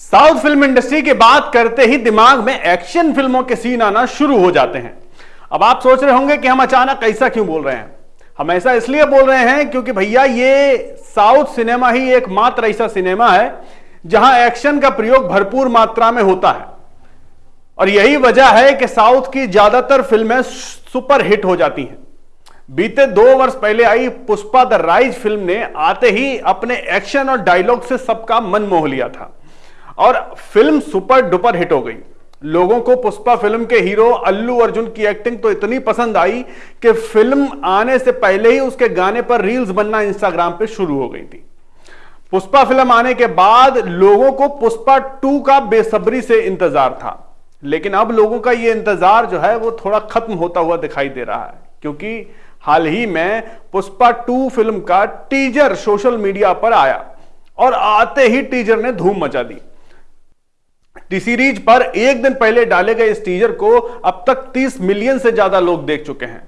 South film industry की बात करते ही दिमाग में एक्शन फ़िल्मों के सीन आना शुरू हो जाते हैं। अब आप सोच रहे होंगे कि हम अचानक ऐसा क्यों बोल रहे हैं? हम ऐसा इसलिए बोल रहे हैं क्योंकि भैया ये साउथ सिनेमा ही एकमात्र ऐसा सिनेमा है, जहाँ एक्शन का प्रयोग भरपूर मात्रा में होता है। और यही वजह है कि साउथ की ज़्यादातर फ़िल्में सुपर हिट हो जाती हैं। बीते दो वर्ष पहले आई पुष्पा द राइज फ़िल्म ने आते ही अपने एक्शन और डायलॉग से सबका मन मोह लिया था। और फ़िल्म सुपर डुपर हिट हो गई। लोगों को पुष्पा फ़िल्म के हीरो अल्लू अर्जुन की एक्टिंग तो इतनी पसंद आई कि फ़िल्म आने से पहले ही उसके गाने पर रील्स बनना इंस्टाग्राम पे शुरू हो गई थी। पुष्पा फ़िल्म आने के बाद लोगों को पुष्पा टू का बेसब्री से इंतज़ार था। लेकिन अब लोगों का यह इंतज़ार जो है, वो थोड़ा खत्म होता हुआ दिखाई दे रहा है। क्योंकि हाल ही में पुष्पा टू फ़िल्म का टीजर सोशल मीडिया पर आया और आते ही टीजर ने धूम मचा दी। टी सीरीज़ पर एक दिन पहले डाले गए इस टीजर को अब तक 30 मिलियन से ज़्यादा लोग देख चुके हैं,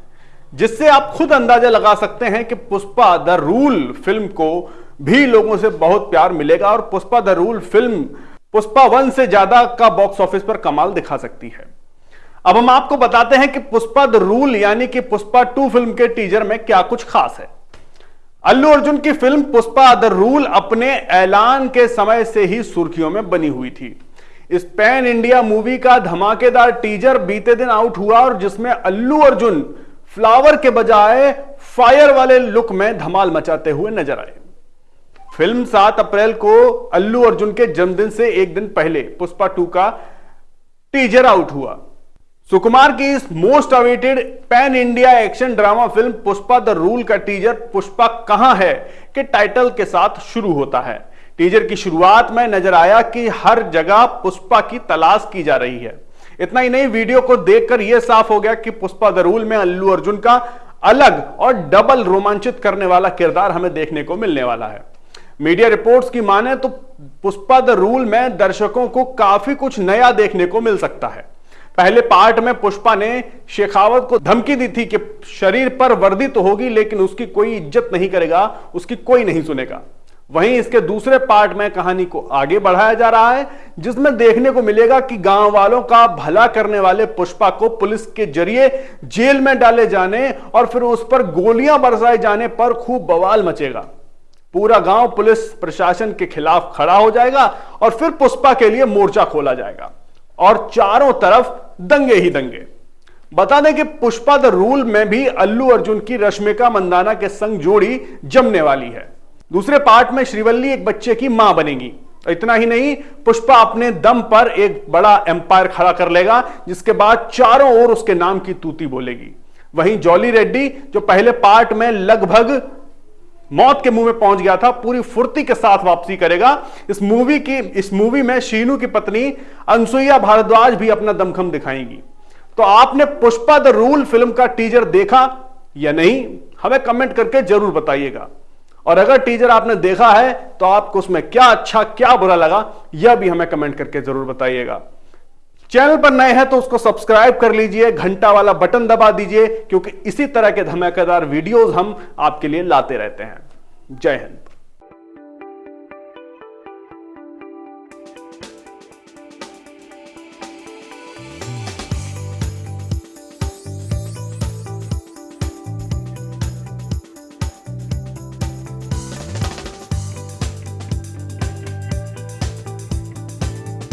जिससे आप खुद अंदाज़ा लगा सकते हैं कि पुष्पा द रूल फ़िल्म को भी लोगों से बहुत प्यार मिलेगा और Pushpa the rule film Pushpa one से ज़्यादा का बॉक्स ऑफ़िस पर कमाल दिखा सकती है। अब हम आपको बताते हैं कि पुष्पा द रूल यानी कि पुष्पा टू फ़िल्म के टीजर में क्या कुछ खास है। अल्लू अर्जुन की फ़िल्म पुष्पा द रूल अपने ऐलान के समय से ही सुर्खियों में बनी हुई थी। इस पैन इंडिया मूवी का धमाकेदार टीजर बीते दिन आउट हुआ और जिसमें अल्लू अर्जुन फ्लावर के बजाय फायर वाले लुक में धमाल मचाते हुए नज़र आए। फ़िल्म 7 अप्रैल को अल्लू अर्जुन के जन्मदिन से एक दिन पहले पुष्पा टू का टीजर आउट हुआ। सुकुमार की इस most awaited pan India action drama film Pushpa the rule का टीजर पुष्पा कहाँ है के टाइटल के साथ शुरू होता है। टीजर की शुरुआत में नज़र आया कि हर जगह पुष्पा की तलाश की जा रही है। इतना ही नहीं, वीडियो को देखकर यह साफ़ हो गया कि पुष्पा दरूल में अल्लू अर्जुन का अलग और डबल रोमांचित करने वाला किरदार हमें देखने को मिलने वाला है। मीडिया रिपोर्ट्स की माने तो पुष्पा द रूल में दर्शकों को काफ़ी कुछ नया देखने को मिल सकता है। पहले पार्ट में पुष्पा ने शेखावत को धमकी दी थी कि शरीर पर वर्दी तो होगी, लेकिन उसकी कोई इज़्ज़त नहीं करेगा, उसकी कोई नहीं सुनेगा। वहीं इसके दूसरे पार्ट में कहानी को आगे बढ़ाया जा रहा है, जिसमें देखने को मिलेगा कि गाँव वालों का भला करने वाले पुष्पा को पुलिस के ज़रिए जेल में डाले जाने और फिर उस पर गोलियाँ बरसाए जाने पर खूब बवाल मचेगा। पूरा गाँव पुलिस प्रशासन के खिलाफ खड़ा हो जाएगा और फिर पुष्पा के लिए मोर्चा खोला जाएगा और चारों तरफ़ दंगे ही दंगे। बता दें कि पुष्पा द रूल में भी अल्लू अर्जुन की रश्मिका मंदाना के संग जोड़ी जमने वाली है। दूसरे पार्ट में श्रीवल्ली एक बच्चे की माँ बनेगी। इतना ही नहीं, पुष्पा अपने दम पर एक बड़ा एम्पायर खड़ा कर लेगा, जिसके बाद चारों ओर उसके नाम की तूती बोलेगी। वहीं जॉली रेड्डी जो पहले पार्ट में लगभग मौत के मुँह में पहुँच गया था, पूरी फुर्ती के साथ वापसी करेगा। इस मूवी की, इस मूवी में शीनू की पत्नी अनसुईया भारद्वाज भी अपना दमखम दिखाएँगी। तो आपने पुष्पा द रूल फ़िल्म का टीजर देखा या नहीं? हमें कमेंट करके ज़रूर बताइएगा। और अगर टीजर आपने देखा है तो आपको उसमें क्या अच्छा क्या बुरा लगा, यह भी हमें कमेंट करके ज़रूर बताइएगा। चैनल पर नए हैं तो उसको सब्सक्राइब कर लीजिए, घंटा वाला बटन दबा दीजिए, क्योंकि इसी तरह के धमाकेदार वीडियोस हम आपके लिए लाते रहते हैं। जय हिंद।